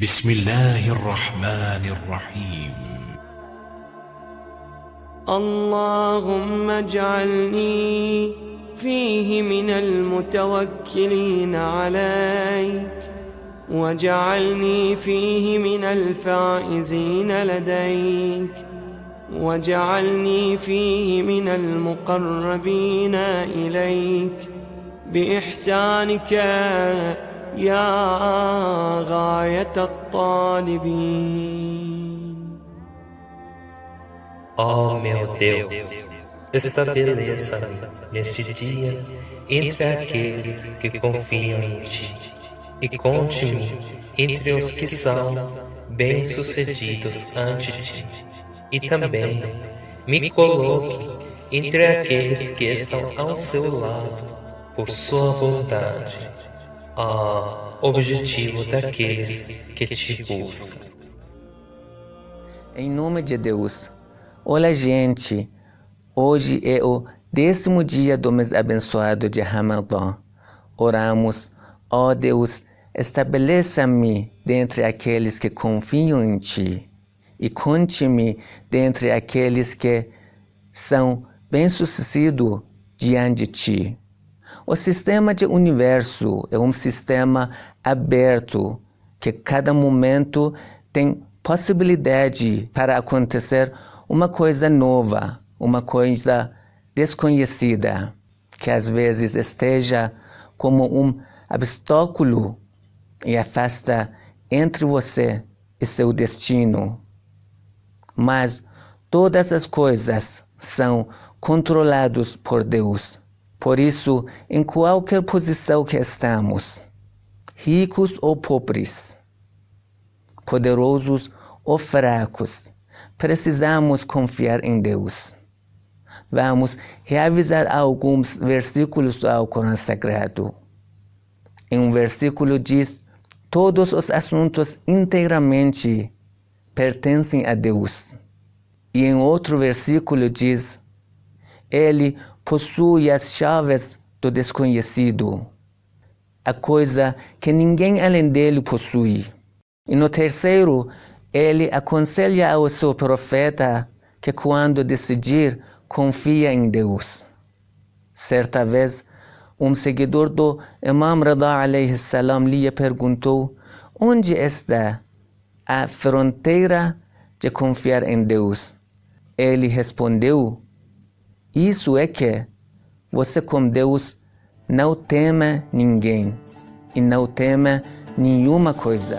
بسم الله الرحمن الرحيم. اللهم اجعلني فيه من المتوكلين عليك واجعلني فيه من الفائزين لديك واجعلني فيه من المقربين إليك. بإحسانك يا غاية الطالبين Ó meu Deus, estabeleça-me neste dia entre aqueles que confiam em Ti e conte-me entre os que são bem-sucedidos ante Ti e também me coloque entre aqueles que estão ao seu lado por Sua bondade a objetivo daqueles que te buscam. Em nome de Deus. Olá, gente. Hoje é o décimo dia do mês abençoado de Ramadã. Oramos, ó oh Deus, estabeleça-me dentre aqueles que confiam em Ti e conte-me dentre aqueles que são bem-sucedidos diante de Ti. O sistema de universo é um sistema aberto que cada momento tem possibilidade para acontecer uma coisa nova, uma coisa desconhecida, que às vezes esteja como um obstáculo e afasta entre você e seu destino. Mas todas as coisas são controladas por Deus. Por isso, em qualquer posição que estamos, ricos ou pobres, poderosos ou fracos, precisamos confiar em Deus. Vamos reavisar alguns versículos do Alcorão Sagrado. Em um versículo diz: Todos os assuntos inteiramente pertencem a Deus. E em outro versículo diz: Ele possui as chaves do desconhecido, a coisa que ninguém além dele possui. E no terceiro, ele aconselha ao seu profeta que quando decidir, confia em Deus. Certa vez, um seguidor do Imam Rada alayhi salam lhe perguntou onde está a fronteira de confiar em Deus. Ele respondeu isso é que você com Deus não teme ninguém e não teme nenhuma coisa.